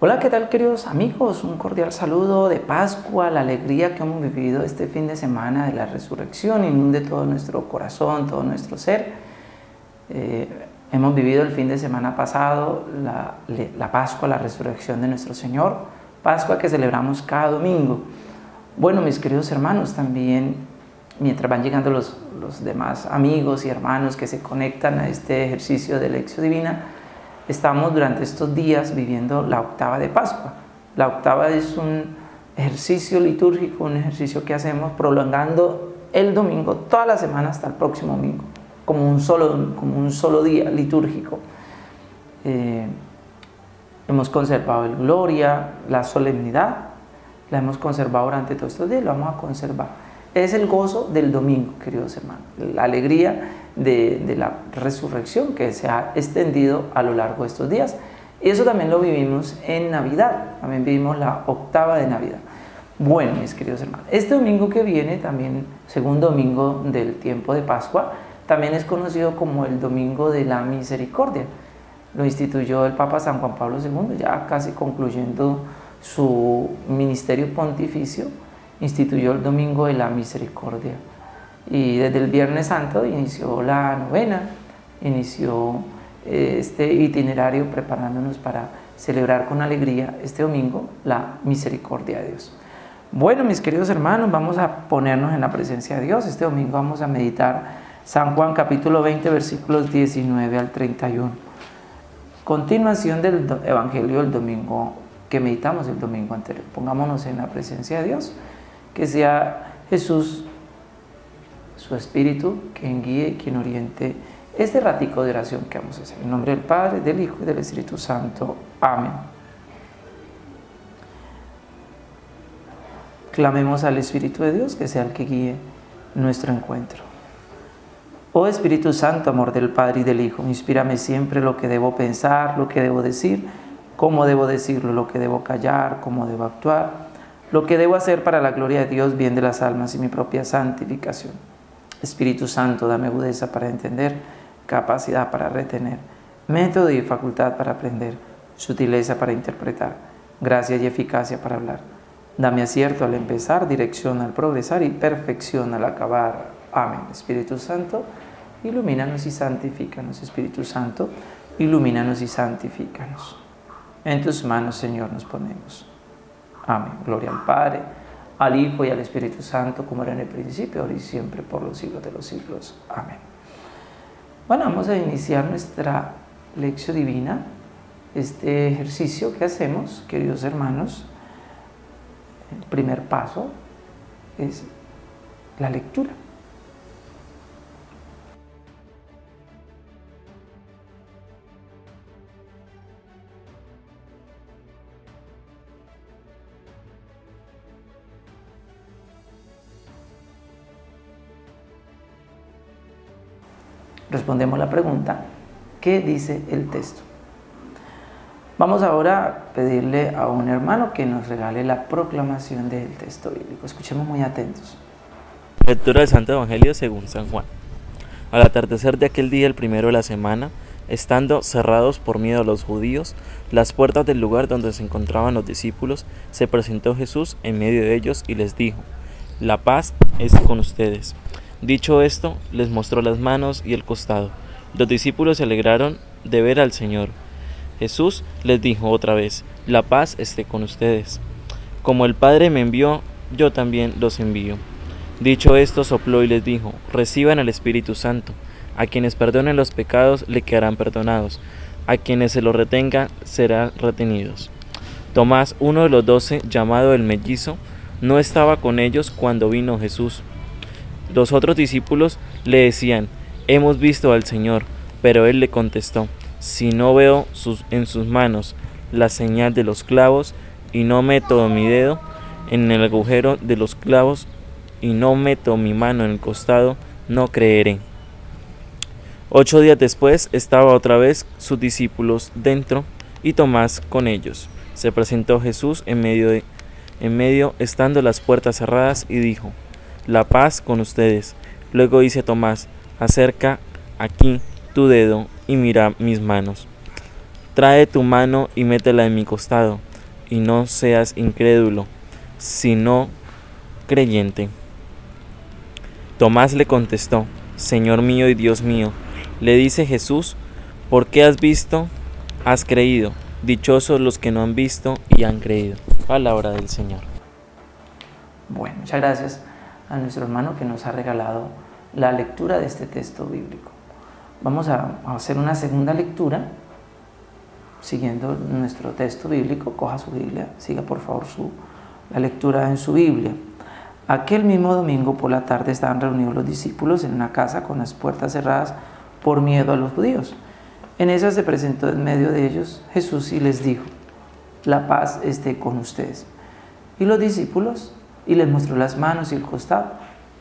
Hola, ¿qué tal queridos amigos? Un cordial saludo de Pascua, la alegría que hemos vivido este fin de semana de la resurrección, inunde todo nuestro corazón, todo nuestro ser. Eh, hemos vivido el fin de semana pasado la, Pascua, la resurrección de nuestro Señor, Pascua que celebramos cada domingo. Bueno, mis queridos hermanos, también mientras van llegando los, los demás amigos y hermanos que se conectan a este ejercicio de lección divina, estamos durante estos días viviendo la octava de Pascua. La octava es un ejercicio litúrgico, un ejercicio que hacemos prolongando el domingo toda la semana hasta el próximo domingo, como un solo, como un solo día litúrgico. Eh, hemos conservado el gloria, la solemnidad, la hemos conservado durante todos estos días, lo vamos a conservar es el gozo del domingo, queridos hermanos, la alegría de, la resurrección que se ha extendido a lo largo de estos días. Y eso también lo vivimos en Navidad, también vivimos la octava de Navidad. Bueno, mis queridos hermanos, este domingo que viene, también segundo domingo del tiempo de Pascua, también es conocido como el Domingo de la Misericordia. Lo instituyó el Papa San Juan Pablo II, ya casi concluyendo su ministerio pontificio, instituyó el Domingo de la Misericordia. Y desde el Viernes Santo inició la novena, inició eh, este itinerario preparándonos para celebrar con alegría este domingo la misericordia de Dios. Bueno, mis queridos hermanos, vamos a ponernos en la presencia de Dios. Este domingo vamos a meditar San Juan capítulo 20 versículos 19 al 31. Continuación del Evangelio del domingo que meditamos el domingo anterior. Pongámonos en la presencia de Dios que sea Jesús, su Espíritu, quien guíe, quien oriente este ratico de oración que vamos a hacer. En nombre del Padre, del Hijo y del Espíritu Santo. Amén. Clamemos al Espíritu de Dios que sea el que guíe nuestro encuentro. Oh Espíritu Santo, amor del Padre y del Hijo, inspírame siempre lo que debo pensar, lo que debo decir, cómo debo decirlo, lo que debo callar, cómo debo actuar lo que debo hacer para la gloria de Dios, bien de las almas y mi propia santificación. Espíritu Santo, dame agudeza para entender, capacidad para retener, método y facultad para aprender, sutileza para interpretar, gracia y eficacia para hablar. Dame acierto al empezar, dirección al progresar y perfección al acabar. Amén. Espíritu Santo, ilumínanos y santifícanos. Espíritu Santo, ilumínanos y santifícanos. En tus manos, Señor, nos ponemos. Amén. Gloria al Padre, al Hijo y al Espíritu Santo, como era en el principio, ahora y siempre, por los siglos de los siglos. Amén. Bueno, vamos a iniciar nuestra lección divina, este ejercicio que hacemos, queridos hermanos. El primer paso es la lectura. Respondemos la pregunta, ¿qué dice el texto? Vamos ahora a pedirle a un hermano que nos regale la proclamación del texto bíblico. Escuchemos muy atentos. Lectura del Santo Evangelio según San Juan. Al atardecer de aquel día, el primero de la semana, estando cerrados por miedo a los judíos, las puertas del lugar donde se encontraban los discípulos, se presentó Jesús en medio de ellos y les dijo, La paz es con ustedes. Dicho esto, les mostró las manos y el costado. Los discípulos se alegraron de ver al Señor. Jesús les dijo otra vez, la paz esté con ustedes. Como el Padre me envió, yo también los envío. Dicho esto, sopló y les dijo, reciban al Espíritu Santo. A quienes perdonen los pecados le quedarán perdonados. A quienes se los retengan serán retenidos. Tomás, uno de los doce, llamado el mellizo, no estaba con ellos cuando vino Jesús. Los otros discípulos le decían, hemos visto al Señor, pero él le contestó, si no veo en sus manos la señal de los clavos y no meto mi dedo en el agujero de los clavos y no meto mi mano en el costado, no creeré. Ocho días después estaba otra vez sus discípulos dentro y Tomás con ellos. Se presentó Jesús en medio, de, en medio estando las puertas cerradas y dijo, la paz con ustedes. Luego dice Tomás, acerca aquí tu dedo y mira mis manos. Trae tu mano y métela en mi costado. y no seas incrédulo, sino creyente. Tomás le contestó, Señor mío y Dios mío. Le dice Jesús, ¿por qué has visto? Has creído. Dichosos los que no han visto y han creído. Palabra del Señor. Muchas gracias a nuestro hermano que nos ha regalado la lectura de este texto bíblico. Vamos a hacer una segunda lectura siguiendo nuestro texto bíblico. Coja su Biblia, siga por favor su, la lectura en su Biblia. Aquel mismo domingo por la tarde estaban reunidos los discípulos en una casa con las puertas cerradas por miedo a los judíos. En esa se presentó en medio de ellos Jesús y les dijo, la paz esté con ustedes. Y los discípulos, y les mostró las manos y el costado.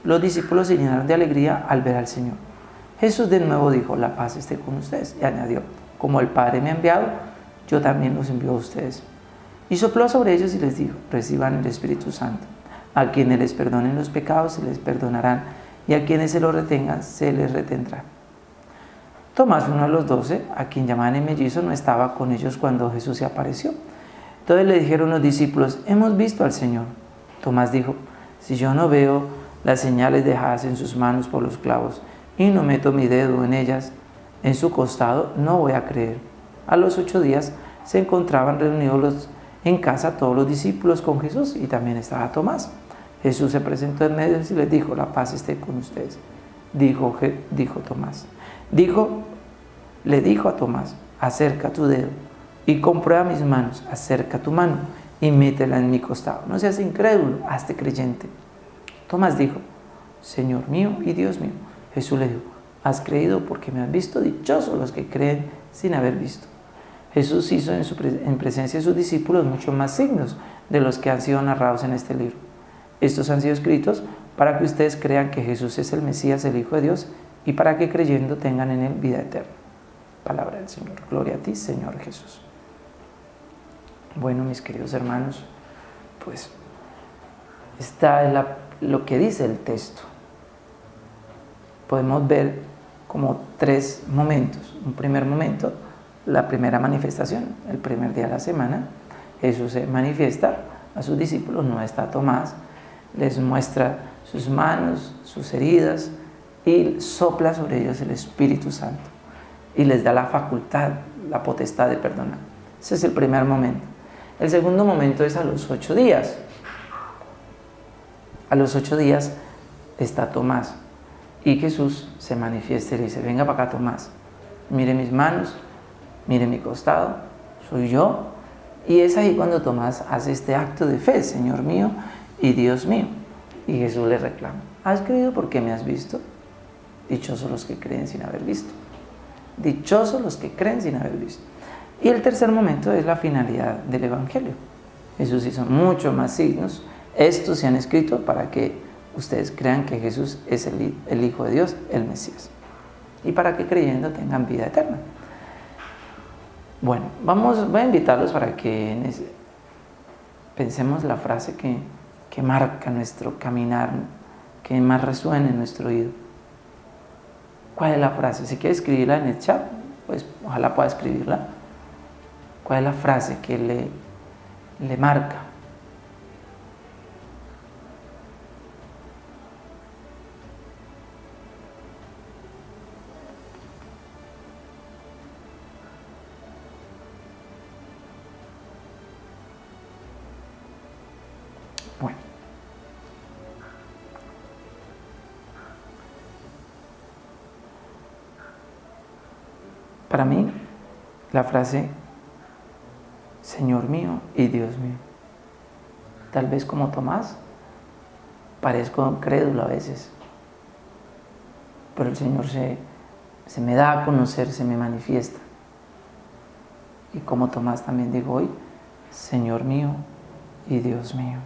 Los discípulos se llenaron de alegría al ver al Señor. Jesús de nuevo dijo, la paz esté con ustedes. Y añadió, como el Padre me ha enviado, yo también los envío a ustedes. Y sopló sobre ellos y les dijo, reciban el Espíritu Santo. A quienes les perdonen los pecados se les perdonarán y a quienes se los retengan se les retendrá. Tomás, uno de los doce, a quien llamaban el mellizo, no estaba con ellos cuando Jesús se apareció. Entonces le dijeron los discípulos, hemos visto al Señor. Tomás dijo, si yo no veo las señales dejadas en sus manos por los clavos y no meto mi dedo en ellas, en su costado, no voy a creer. A los ocho días se encontraban reunidos en casa todos los discípulos con Jesús y también estaba Tomás. Jesús se presentó en medio y les dijo, la paz esté con ustedes. Dijo, dijo Tomás. Dijo, le dijo a Tomás, acerca tu dedo y comprueba mis manos, acerca tu mano y métela en mi costado. No seas incrédulo, hazte creyente. Tomás dijo, Señor mío y Dios mío. Jesús le dijo, has creído porque me has visto, dichosos los que creen sin haber visto. Jesús hizo en, en presencia de sus discípulos muchos más signos de los que han sido narrados en este libro. Estos han sido escritos para que ustedes crean que Jesús es el Mesías, el Hijo de Dios, y para que creyendo tengan en él vida eterna. Palabra del Señor. Gloria a ti, Señor Jesús. Bueno, mis queridos hermanos, pues está es lo que dice el texto. Podemos ver como tres momentos. Un primer momento, la primera manifestación, el primer día de la semana. Jesús se manifiesta a sus discípulos, no está Tomás, les muestra sus manos, sus heridas y sopla sobre ellos el Espíritu Santo y les da la facultad, la potestad de perdonar. Ese es el primer momento. El segundo momento es a los ocho días. A los ocho días está Tomás y Jesús se manifiesta y le dice, venga para acá Tomás, mire mis manos, mire mi costado, soy yo. Y es ahí cuando Tomás hace este acto de fe, Señor mío y Dios mío. Y Jesús le reclama, ¿has creído porque me has visto? Dichosos los que creen sin haber visto. Dichosos los que creen sin haber visto. Y el tercer momento es la finalidad del Evangelio. Jesús hizo muchos más signos. Estos se han escrito para que ustedes crean que Jesús es el, Hijo de Dios, el Mesías. Y para que creyendo tengan vida eterna. Bueno, vamos, voy a invitarlos para que pensemos la frase que que marca nuestro caminar, que más resuene en nuestro oído. ¿Cuál es la frase? Si quiere escribirla en el chat, pues ojalá pueda escribirla. ¿Cuál es la frase que le, le marca? Para mí, la frase Señor mío y Dios mío. Tal vez como Tomás, parezco crédulo a veces, pero el Señor se, se me da a conocer, se me manifiesta. Y como Tomás también digo hoy, Señor mío y Dios mío.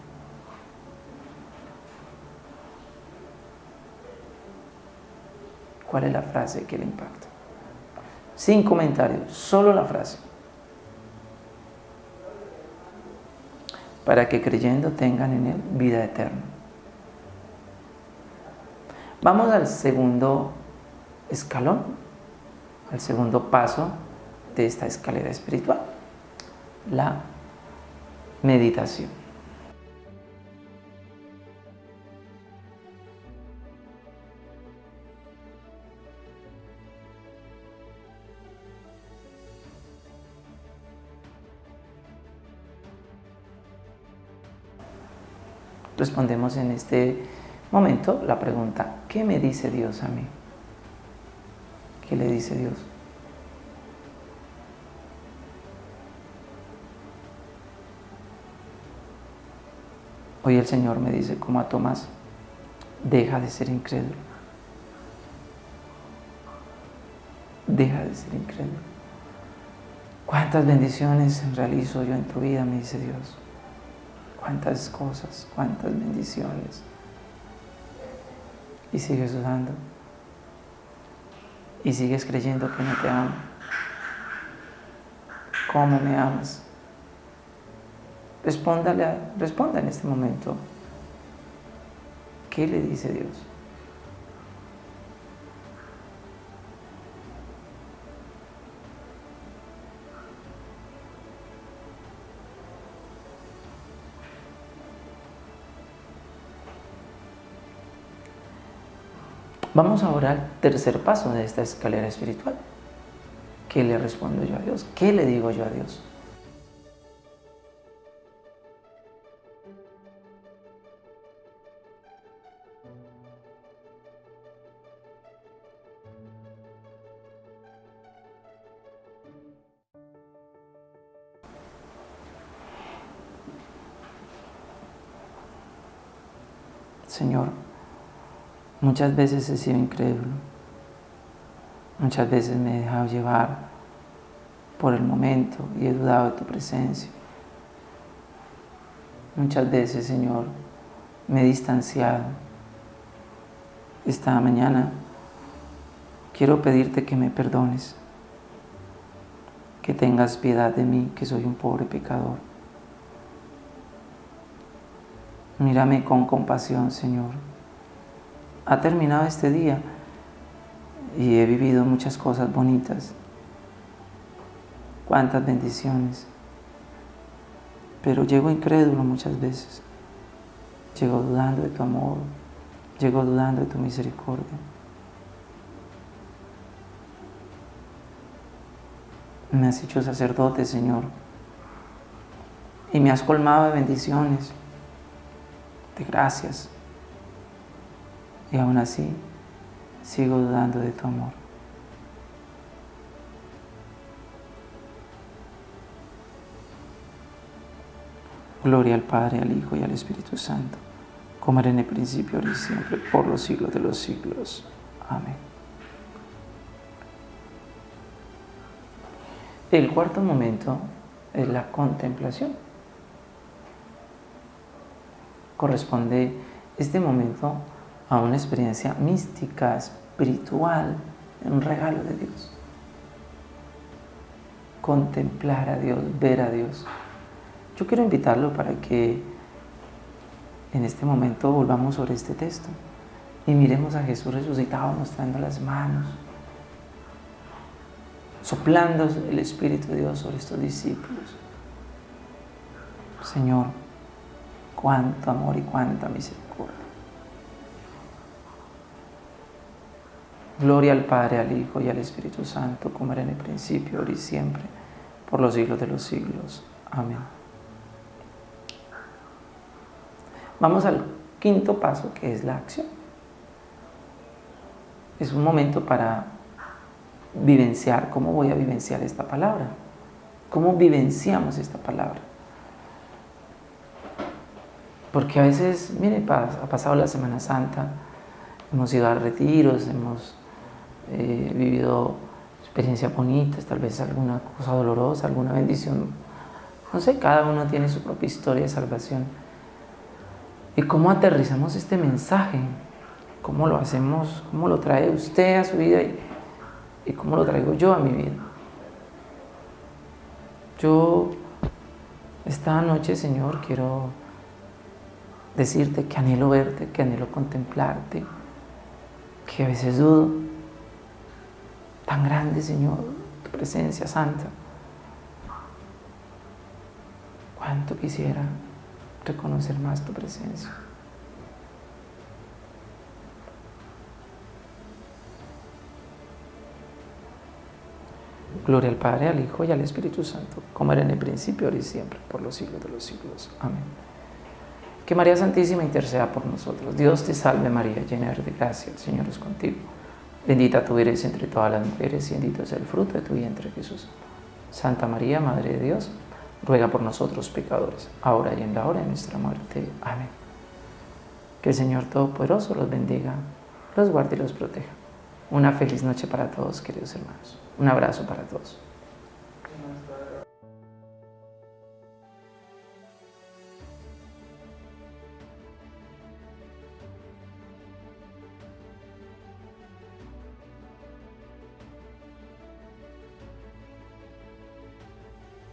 ¿Cuál es la frase que le impacta? sin comentarios, solo la frase. Para que creyendo tengan en él vida eterna. Vamos al segundo escalón, al segundo paso de esta escalera espiritual, la Meditación. Respondemos en este momento la pregunta, ¿qué me dice Dios a mí? ¿Qué le dice Dios? Hoy el Señor me dice, como a Tomás, deja de ser incrédulo. Deja de ser incrédulo. ¿Cuántas bendiciones realizo yo en tu vida? Me dice Dios. ¿Cuántas cosas? ¿Cuántas bendiciones? Y sigues dudando. Y sigues creyendo que no te amo. ¿Cómo me amas? Respóndale, responda en este momento. ¿Qué le dice Dios? Vamos ahora al tercer paso de esta escalera espiritual. ¿Qué le respondo yo a Dios? ¿Qué le digo yo a Dios? Señor, muchas veces he sido incrédulo, muchas veces me he dejado llevar por el momento y he dudado de tu presencia. Muchas veces, Señor, me he distanciado. Esta mañana quiero pedirte que me perdones, que tengas piedad de mí, que soy un pobre pecador. Mírame con compasión, Señor. Ha terminado este día y he vivido muchas cosas bonitas. Cuántas bendiciones. Pero llego incrédulo muchas veces. Llego dudando de tu amor. Llego dudando de tu misericordia. Me has hecho sacerdote, Señor. Y me has colmado de bendiciones de gracias. Y aún así sigo dudando de tu amor. Gloria al Padre, al Hijo y al Espíritu Santo, como era en el principio, ahora y siempre, por los siglos de los siglos. Amén. El cuarto momento es la contemplación corresponde este momento a una experiencia mística, espiritual, un regalo de Dios. Contemplar a Dios, ver a Dios. Yo quiero invitarlo para que en este momento volvamos sobre este texto y miremos a Jesús resucitado mostrando las manos, soplando el Espíritu de Dios sobre estos discípulos. Señor, cuánto amor y cuánta misericordia. Gloria al Padre, al Hijo y al Espíritu Santo, como era en el principio, ahora y siempre, por los siglos de los siglos. Amén. Vamos al quinto paso, que es la acción. Es un momento para vivenciar, ¿cómo voy a vivenciar esta palabra? ¿Cómo vivenciamos esta palabra? Porque a veces, mire, ha pasado la Semana Santa, hemos ido a retiros, hemos eh, vivido experiencias bonitas, tal vez alguna cosa dolorosa, alguna bendición. No sé, cada uno tiene su propia historia de salvación. ¿Y cómo aterrizamos este mensaje? ¿Cómo lo hacemos? ¿Cómo lo trae usted a su vida y, y cómo lo traigo yo a mi vida? Yo esta noche, Señor, quiero decirte que anhelo verte, que anhelo contemplarte, que a veces dudo. Tan grande, Señor, tu presencia santa. Cuánto quisiera reconocer más tu presencia. Gloria al Padre, al Hijo y al Espíritu Santo, como era en el principio, ahora y siempre, por los siglos de los siglos. Amén. Que María Santísima interceda por nosotros. Dios te salve María, llena de gracia, el Señor es contigo. Bendita tú eres entre todas las mujeres y bendito es el fruto de tu vientre Jesús. Santa María, Madre de Dios, ruega por nosotros pecadores, ahora y en la hora de nuestra muerte. Amén. Que el Señor Todopoderoso los bendiga, los guarde y los proteja. Una feliz noche para todos, queridos hermanos. Un abrazo para todos.